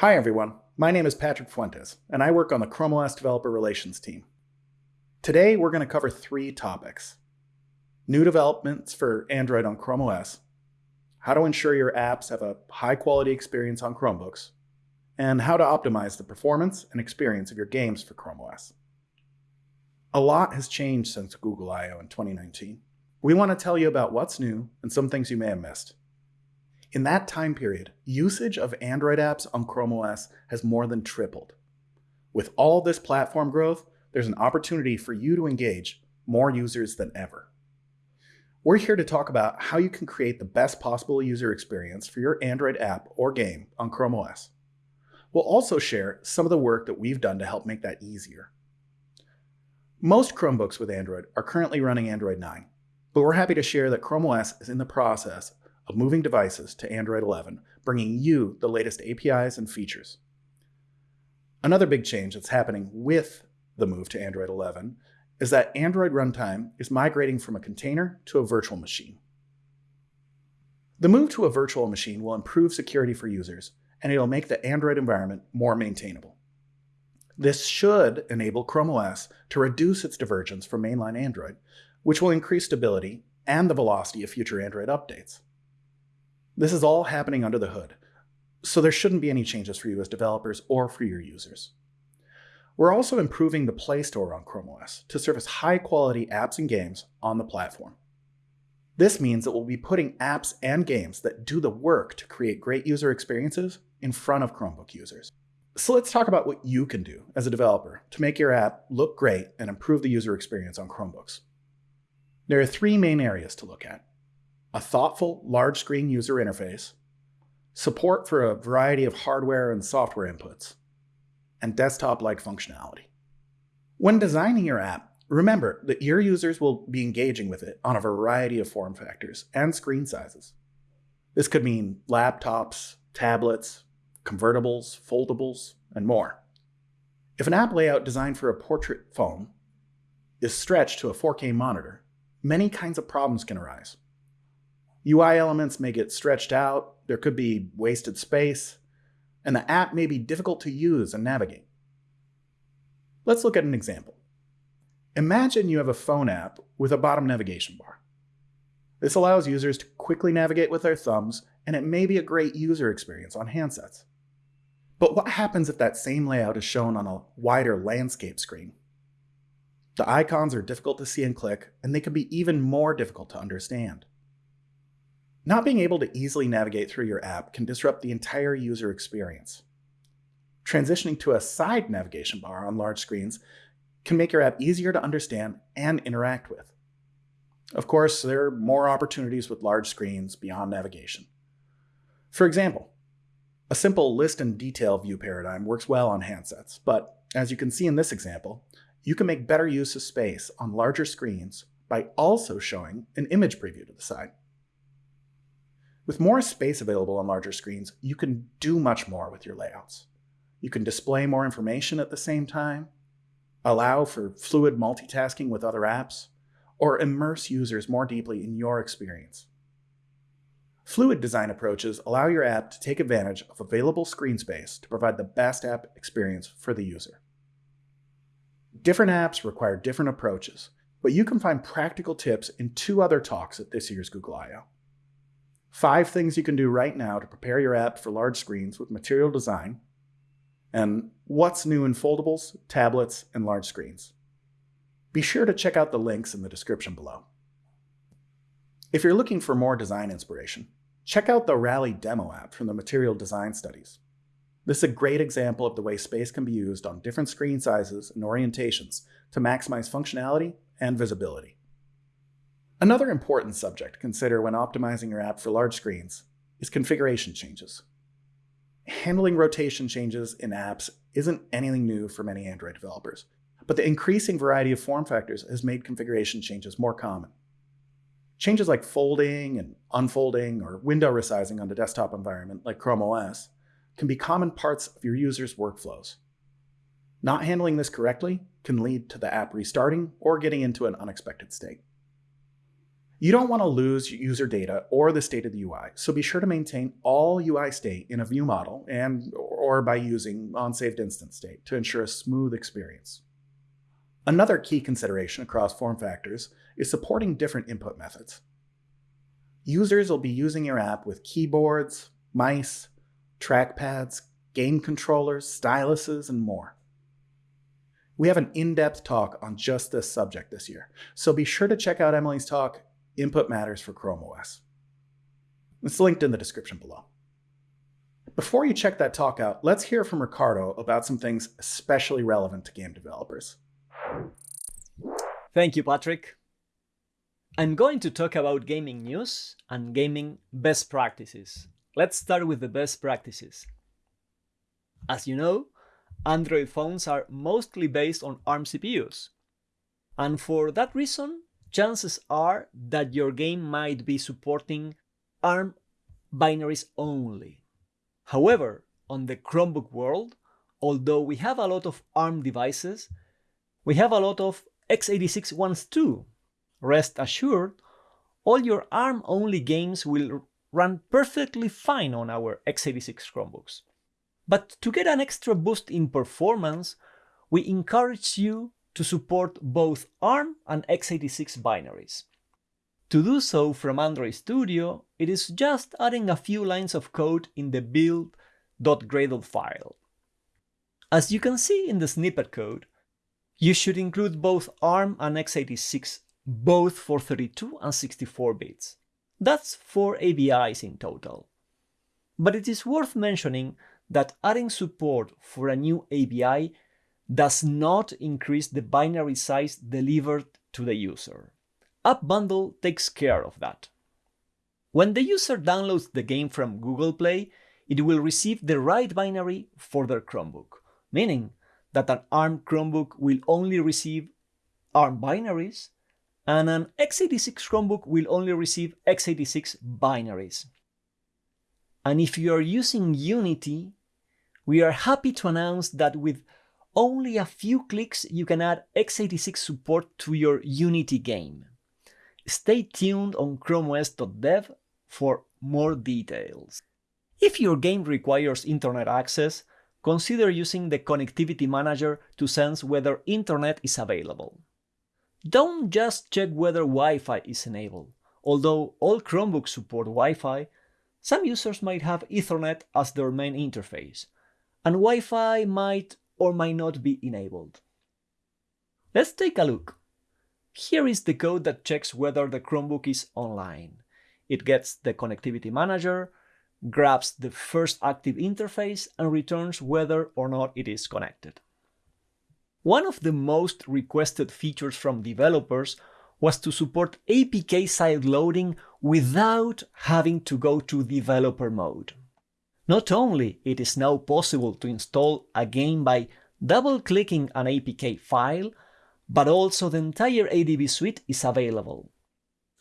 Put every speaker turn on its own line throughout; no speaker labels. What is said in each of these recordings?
Hi everyone, my name is Patrick Fuentes, and I work on the Chrome OS Developer Relations team. Today we're going to cover three topics. New developments for Android on Chrome OS, how to ensure your apps have a high quality experience on Chromebooks, and how to optimize the performance and experience of your games for Chrome OS. A lot has changed since Google I.O. in 2019. We want to tell you about what's new and some things you may have missed. In that time period, usage of Android apps on Chrome OS has more than tripled. With all this platform growth, there's an opportunity for you to engage more users than ever. We're here to talk about how you can create the best possible user experience for your Android app or game on Chrome OS. We'll also share some of the work that we've done to help make that easier. Most Chromebooks with Android are currently running Android 9, but we're happy to share that Chrome OS is in the process of moving devices to Android 11, bringing you the latest APIs and features. Another big change that's happening with the move to Android 11 is that Android runtime is migrating from a container to a virtual machine. The move to a virtual machine will improve security for users, and it'll make the Android environment more maintainable. This should enable Chrome OS to reduce its divergence from mainline Android, which will increase stability and the velocity of future Android updates. This is all happening under the hood, so there shouldn't be any changes for you as developers or for your users. We're also improving the Play Store on Chrome OS to service high-quality apps and games on the platform. This means that we'll be putting apps and games that do the work to create great user experiences in front of Chromebook users. So let's talk about what you can do as a developer to make your app look great and improve the user experience on Chromebooks. There are three main areas to look at a thoughtful large screen user interface, support for a variety of hardware and software inputs, and desktop-like functionality. When designing your app, remember that your users will be engaging with it on a variety of form factors and screen sizes. This could mean laptops, tablets, convertibles, foldables, and more. If an app layout designed for a portrait phone is stretched to a 4K monitor, many kinds of problems can arise. UI elements may get stretched out, there could be wasted space, and the app may be difficult to use and navigate. Let's look at an example. Imagine you have a phone app with a bottom navigation bar. This allows users to quickly navigate with their thumbs, and it may be a great user experience on handsets. But what happens if that same layout is shown on a wider landscape screen? The icons are difficult to see and click, and they can be even more difficult to understand. Not being able to easily navigate through your app can disrupt the entire user experience. Transitioning to a side navigation bar on large screens can make your app easier to understand and interact with. Of course, there are more opportunities with large screens beyond navigation. For example, a simple list and detail view paradigm works well on handsets, but as you can see in this example, you can make better use of space on larger screens by also showing an image preview to the side. With more space available on larger screens, you can do much more with your layouts. You can display more information at the same time, allow for fluid multitasking with other apps, or immerse users more deeply in your experience. Fluid design approaches allow your app to take advantage of available screen space to provide the best app experience for the user. Different apps require different approaches, but you can find practical tips in two other talks at this year's Google I.O. Five things you can do right now to prepare your app for large screens with material design, and what's new in foldables, tablets, and large screens. Be sure to check out the links in the description below. If you're looking for more design inspiration, check out the Rally demo app from the Material Design Studies. This is a great example of the way space can be used on different screen sizes and orientations to maximize functionality and visibility. Another important subject to consider when optimizing your app for large screens is configuration changes. Handling rotation changes in apps isn't anything new for many Android developers, but the increasing variety of form factors has made configuration changes more common. Changes like folding and unfolding or window resizing on the desktop environment like Chrome OS can be common parts of your users' workflows. Not handling this correctly can lead to the app restarting or getting into an unexpected state. You don't want to lose user data or the state of the UI, so be sure to maintain all UI state in a view model and or by using onsaved instance state to ensure a smooth experience. Another key consideration across form factors is supporting different input methods. Users will be using your app with keyboards, mice, trackpads, game controllers, styluses, and more. We have an in-depth talk on just this subject this year, so be sure to check out Emily's talk, Input Matters for Chrome OS. It's linked in the description below. Before you check that talk out, let's hear from Ricardo about some things especially relevant to game developers.
Thank you, Patrick. I'm going to talk about gaming news and gaming best practices. Let's start with the best practices. As you know, Android phones are mostly based on ARM CPUs. And for that reason, chances are that your game might be supporting ARM binaries only. However, on the Chromebook world, although we have a lot of ARM devices, we have a lot of x86 ones too. Rest assured, all your ARM-only games will run perfectly fine on our x86 Chromebooks. But to get an extra boost in performance, we encourage you to support both ARM and x86 binaries. To do so from Android Studio, it is just adding a few lines of code in the build.gradle file. As you can see in the snippet code, you should include both ARM and x86, both for 32 and 64 bits. That's 4 ABIs in total. But it is worth mentioning that adding support for a new ABI does not increase the binary size delivered to the user. App Bundle takes care of that. When the user downloads the game from Google Play, it will receive the right binary for their Chromebook, meaning that an ARM Chromebook will only receive ARM binaries, and an x86 Chromebook will only receive x86 binaries. And if you are using Unity, we are happy to announce that with only a few clicks you can add x86 support to your Unity game. Stay tuned on chromeos.dev for more details. If your game requires internet access, consider using the Connectivity Manager to sense whether internet is available. Don't just check whether Wi-Fi is enabled. Although all Chromebooks support Wi-Fi, some users might have Ethernet as their main interface, and Wi-Fi might or might not be enabled. Let's take a look. Here is the code that checks whether the Chromebook is online. It gets the Connectivity Manager, grabs the first active interface and returns whether or not it is connected. One of the most requested features from developers was to support APK side loading without having to go to developer mode. Not only it is now possible to install a game by double-clicking an APK file, but also the entire ADB suite is available.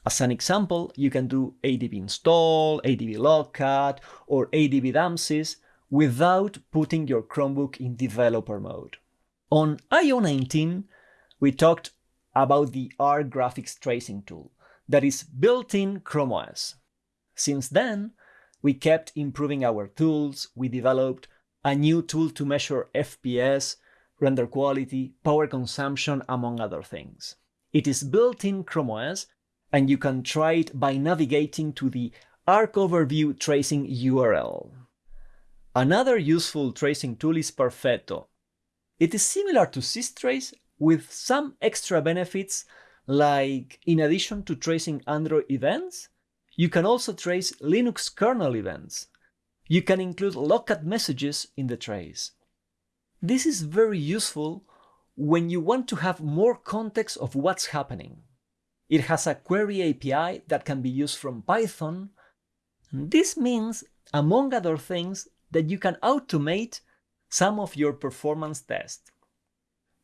As an example, you can do ADB install, ADB logcat, or ADB dumpsys without putting your Chromebook in developer mode. On IO19, we talked about the Arc graphics tracing tool that is built in Chrome OS. Since then, we kept improving our tools, we developed a new tool to measure FPS, render quality, power consumption, among other things. It is built in Chrome OS and you can try it by navigating to the Arc Overview Tracing URL. Another useful tracing tool is Perfetto. It is similar to systrace with some extra benefits like in addition to tracing Android events, you can also trace Linux kernel events. You can include logcat messages in the trace. This is very useful when you want to have more context of what's happening. It has a query API that can be used from Python. This means, among other things, that you can automate some of your performance tests.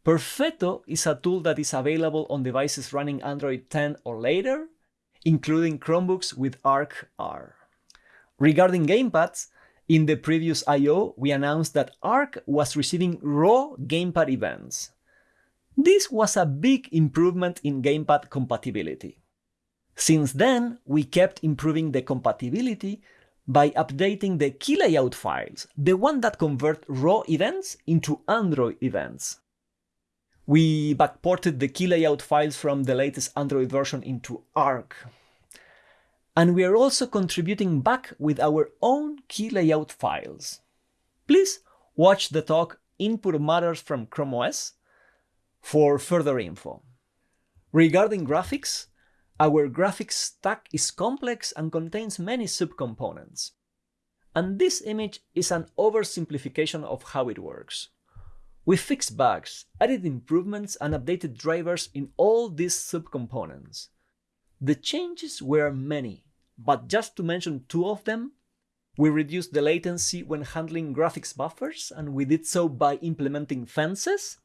Perfetto is a tool that is available on devices running Android 10 or later, including Chromebooks with Arc R. Regarding gamepads, in the previous I.O., we announced that Arc was receiving raw gamepad events. This was a big improvement in gamepad compatibility. Since then, we kept improving the compatibility by updating the key layout files, the one that convert raw events into Android events. We backported the key layout files from the latest Android version into Arc. And we are also contributing back with our own key layout files. Please watch the talk Input Matters from Chrome OS for further info. Regarding graphics, our graphics stack is complex and contains many subcomponents. And this image is an oversimplification of how it works. We fixed bugs, added improvements, and updated drivers in all these subcomponents. The changes were many, but just to mention two of them, we reduced the latency when handling graphics buffers, and we did so by implementing fences.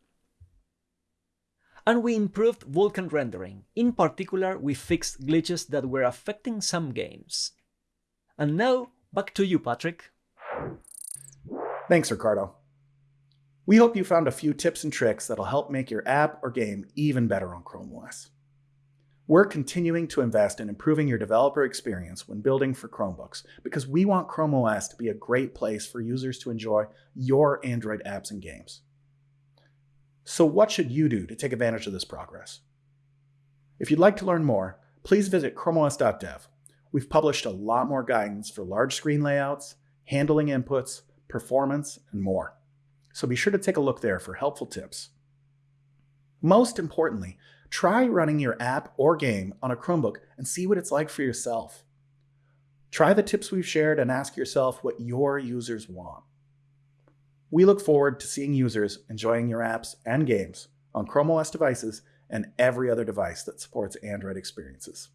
And we improved Vulkan rendering. In particular, we fixed glitches that were affecting some games. And now, back to you, Patrick.
Thanks, Ricardo. We hope you found a few tips and tricks that'll help make your app or game even better on Chrome OS. We're continuing to invest in improving your developer experience when building for Chromebooks because we want Chrome OS to be a great place for users to enjoy your Android apps and games. So what should you do to take advantage of this progress? If you'd like to learn more, please visit chromeos.dev. We've published a lot more guidance for large screen layouts, handling inputs, performance, and more. So be sure to take a look there for helpful tips. Most importantly, Try running your app or game on a Chromebook and see what it's like for yourself. Try the tips we've shared and ask yourself what your users want. We look forward to seeing users enjoying your apps and games on Chrome OS devices and every other device that supports Android experiences.